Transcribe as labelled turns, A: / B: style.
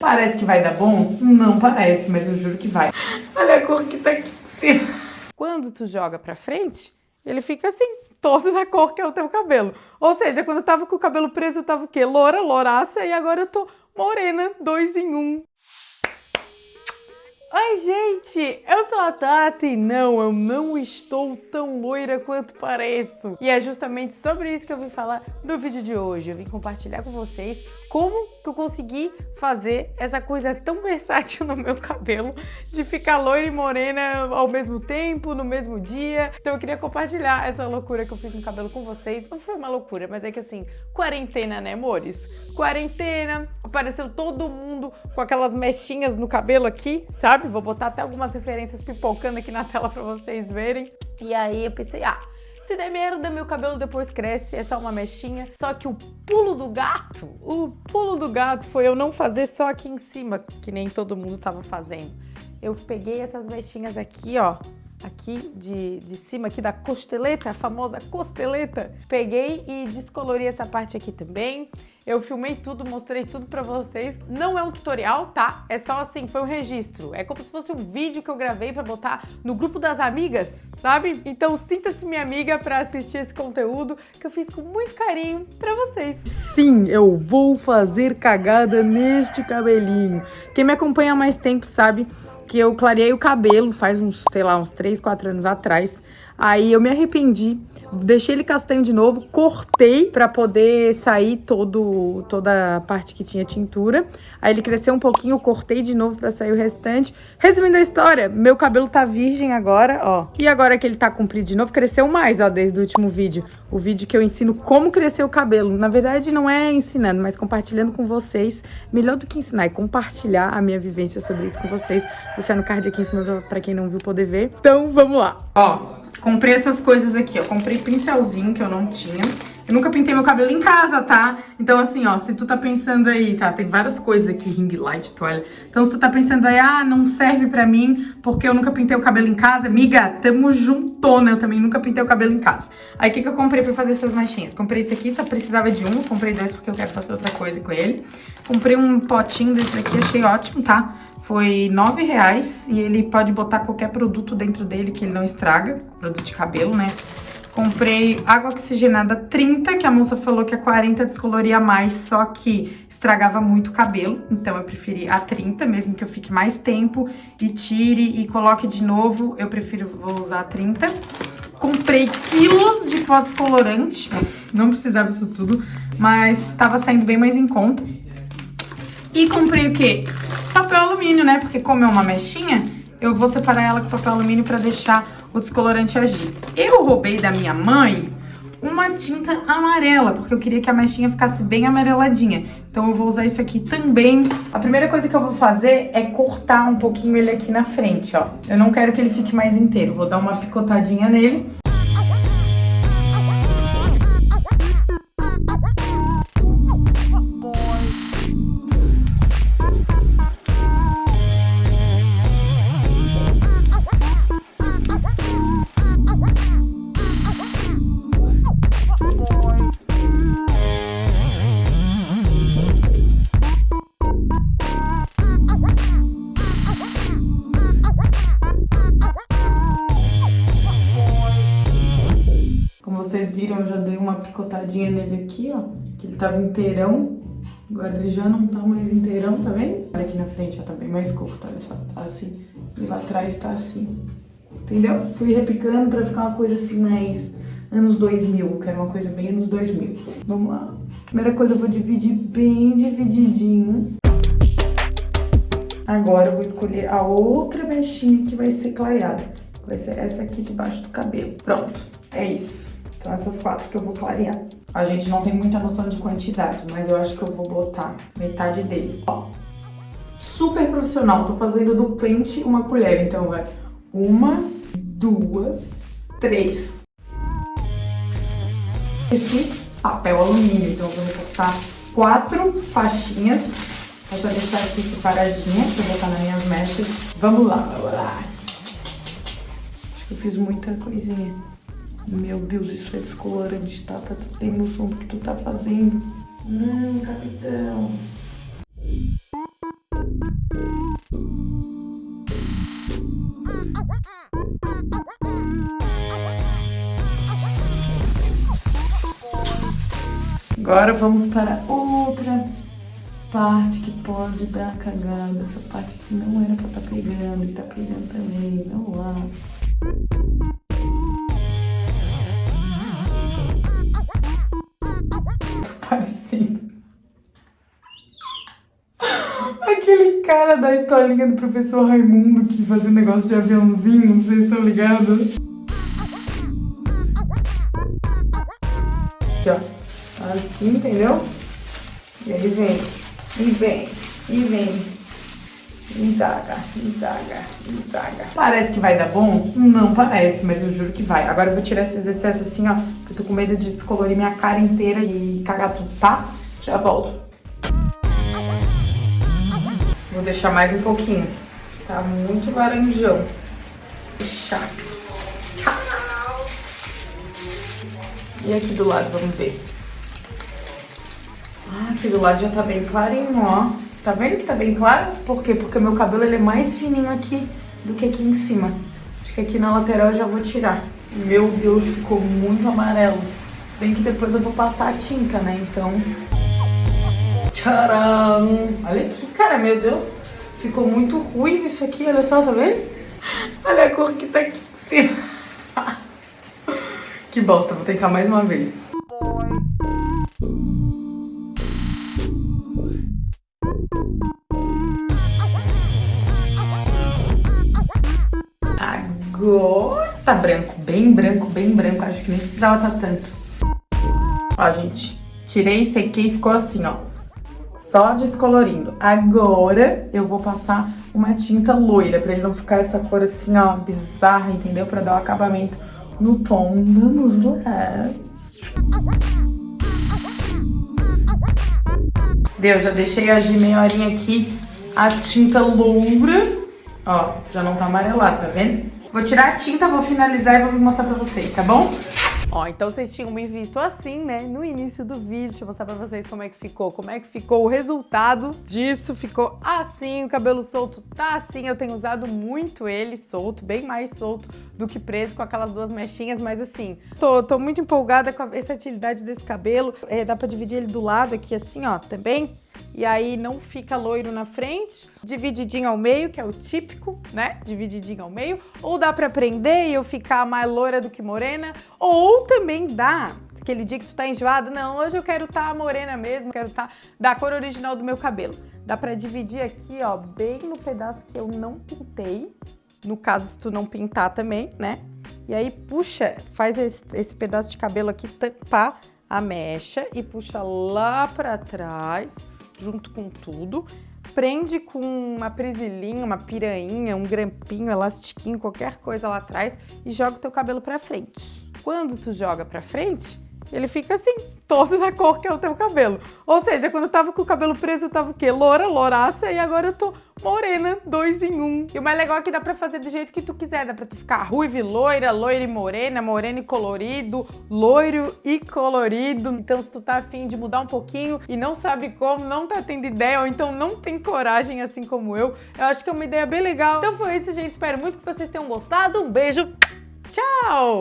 A: Parece que vai dar bom? Não parece, mas eu juro que vai. Olha a cor que tá aqui em cima. Quando tu joga pra frente, ele fica assim, toda a cor que é o teu cabelo. Ou seja, quando eu tava com o cabelo preso, eu tava o quê? Loura, louraça, e agora eu tô morena, dois em um. Oi, gente! Eu sou a Tati e não, eu não estou tão loira quanto pareço. E é justamente sobre isso que eu vim falar no vídeo de hoje. Eu vim compartilhar com vocês como que eu consegui fazer essa coisa tão versátil no meu cabelo de ficar loira e morena ao mesmo tempo, no mesmo dia. Então eu queria compartilhar essa loucura que eu fiz no cabelo com vocês. Não foi uma loucura, mas é que assim, quarentena, né, amores? Quarentena, apareceu todo mundo com aquelas mechinhas no cabelo aqui, sabe? Vou botar até algumas referências pipocando aqui na tela pra vocês verem. E aí eu pensei, ah, se der merda, meu cabelo depois cresce, é só uma mechinha. Só que o pulo do gato, o pulo do gato foi eu não fazer só aqui em cima, que nem todo mundo tava fazendo. Eu peguei essas mechinhas aqui, ó, aqui de, de cima aqui da costeleta, a famosa costeleta. Peguei e descolori essa parte aqui também. Eu filmei tudo, mostrei tudo pra vocês. Não é um tutorial, tá? É só assim, foi um registro. É como se fosse um vídeo que eu gravei pra botar no grupo das amigas, sabe? Então sinta-se minha amiga pra assistir esse conteúdo que eu fiz com muito carinho pra vocês. Sim, eu vou fazer cagada neste cabelinho. Quem me acompanha há mais tempo sabe que eu clareei o cabelo faz uns, sei lá, uns 3, 4 anos atrás. Aí eu me arrependi, deixei ele castanho de novo, cortei para poder sair todo, toda a parte que tinha tintura. Aí ele cresceu um pouquinho, cortei de novo para sair o restante. Resumindo a história, meu cabelo tá virgem agora, ó. E agora que ele tá comprido de novo, cresceu mais, ó, desde o último vídeo. O vídeo que eu ensino como crescer o cabelo. Na verdade, não é ensinando, mas compartilhando com vocês. Melhor do que ensinar é compartilhar a minha vivência sobre isso com vocês. Vou deixar no card aqui em cima para quem não viu poder ver. Então, vamos lá. Ó, Comprei essas coisas aqui, ó. Comprei pincelzinho que eu não tinha. Eu nunca pintei meu cabelo em casa, tá? Então, assim, ó, se tu tá pensando aí, tá? Tem várias coisas aqui, ring light, toalha. Então, se tu tá pensando aí, ah, não serve pra mim porque eu nunca pintei o cabelo em casa, amiga, tamo juntona. Eu também nunca pintei o cabelo em casa. Aí, o que que eu comprei pra fazer essas manchinhas? Comprei esse aqui, só precisava de um. Comprei dois porque eu quero fazer outra coisa com ele. Comprei um potinho desse aqui, achei ótimo, tá? Foi nove reais e ele pode botar qualquer produto dentro dele que ele não estraga. Produto de cabelo, né? Comprei água oxigenada 30, que a moça falou que a 40 descoloria mais, só que estragava muito o cabelo. Então eu preferi a 30, mesmo que eu fique mais tempo e tire e coloque de novo, eu prefiro, vou usar a 30. Comprei quilos de pó descolorante, não precisava isso tudo, mas estava saindo bem mais em conta. E comprei o quê? Papel alumínio, né? Porque como é uma mechinha, eu vou separar ela com papel alumínio pra deixar o descolorante agir. Eu roubei da minha mãe uma tinta amarela, porque eu queria que a mechinha ficasse bem amareladinha. Então eu vou usar isso aqui também. A primeira coisa que eu vou fazer é cortar um pouquinho ele aqui na frente, ó. Eu não quero que ele fique mais inteiro, vou dar uma picotadinha nele. Vocês viram, eu já dei uma picotadinha nele aqui, ó. Que ele tava inteirão. Agora ele já não tá mais inteirão, tá vendo? Olha aqui na frente, já tá bem mais curto, olha só. Tá assim. E lá atrás tá assim. Entendeu? Fui repicando pra ficar uma coisa assim mais anos 2000, que era uma coisa bem anos 2000. Vamos lá. Primeira coisa, eu vou dividir bem divididinho. Agora eu vou escolher a outra mechinha que vai ser clareada. Vai ser essa aqui debaixo do cabelo. Pronto, é isso. São essas quatro que eu vou clarear. A gente não tem muita noção de quantidade, mas eu acho que eu vou botar metade dele. Ó, super profissional. Tô fazendo do pente uma colher, então vai uma, duas, três. Esse papel alumínio, então eu vou recortar quatro faixinhas. Vou já deixar aqui separadinha pra botar nas minhas mechas. Vamos lá, vamos lá. Acho que eu fiz muita coisinha. Meu Deus, isso é descolorante, Tata. Tu tem noção do que tu tá fazendo? Hum, capitão. Agora vamos para outra parte que pode dar cagada. Essa parte que não era pra estar tá pegando e tá pegando também. Não lá. Cara da historinha do professor Raimundo que fazia um negócio de aviãozinho, se estão ligados. Aqui, ó. Assim, entendeu? E aí vem, e vem, e vem. Indaga, indaga, indaga. Parece que vai dar bom? Não parece, mas eu juro que vai. Agora eu vou tirar esses excessos assim, ó, que eu tô com medo de descolorir minha cara inteira e cagar tudo, tá? Já volto. Vou deixar mais um pouquinho. Tá muito laranjão. Deixar. E aqui do lado, vamos ver. Ah, aqui do lado já tá bem clarinho, ó. Tá vendo que tá bem claro? Por quê? Porque meu cabelo ele é mais fininho aqui do que aqui em cima. Acho que aqui na lateral eu já vou tirar. Meu Deus, ficou muito amarelo. Se bem que depois eu vou passar a tinta, né? Então... Tcharam! Olha aqui, cara, meu Deus. Ficou muito ruim isso aqui, olha só, tá vendo? Olha a cor que tá aqui em cima. que bosta, vou tentar mais uma vez. Agora tá branco, bem branco, bem branco. Acho que nem precisava tá tanto. Ó, gente, tirei, sequei e ficou assim, ó. Só descolorindo. Agora eu vou passar uma tinta loira, pra ele não ficar essa cor assim, ó, bizarra, entendeu? Pra dar o um acabamento no tom. Vamos lá. Deu, já deixei agir meia horinha aqui a tinta loura. Ó, já não tá amarelada, tá vendo? Vou tirar a tinta, vou finalizar e vou mostrar pra vocês, tá bom? Ó, então vocês tinham me visto assim, né, no início do vídeo. Deixa eu mostrar pra vocês como é que ficou, como é que ficou o resultado disso. Ficou assim, o cabelo solto tá assim. Eu tenho usado muito ele solto, bem mais solto do que preso com aquelas duas mechinhas, mas assim, tô, tô muito empolgada com a versatilidade desse cabelo. É, dá pra dividir ele do lado aqui assim, ó, também e aí não fica loiro na frente, divididinho ao meio, que é o típico, né? Divididinho ao meio. Ou dá pra prender e eu ficar mais loira do que morena, ou também dá aquele dia que tu tá enjoado, não, hoje eu quero tá morena mesmo, quero tá da cor original do meu cabelo. Dá pra dividir aqui, ó, bem no pedaço que eu não pintei, no caso se tu não pintar também, né? E aí puxa, faz esse, esse pedaço de cabelo aqui tampar a mecha e puxa lá pra trás, junto com tudo. Prende com uma presilinha, uma piranha, um grampinho, elastiquinho, qualquer coisa lá atrás e joga o teu cabelo pra frente. Quando tu joga pra frente, ele fica assim, todo da cor que é o teu cabelo. Ou seja, quando eu tava com o cabelo preso, eu tava o quê? Loura, louraça, e agora eu tô morena, dois em um. E o mais legal é que dá pra fazer do jeito que tu quiser. Dá pra tu ficar ruiva e loira, loira e morena, morena e colorido, loiro e colorido. Então se tu tá afim de mudar um pouquinho e não sabe como, não tá tendo ideia, ou então não tem coragem assim como eu, eu acho que é uma ideia bem legal. Então foi isso, gente. Espero muito que vocês tenham gostado. Um beijo. Tchau!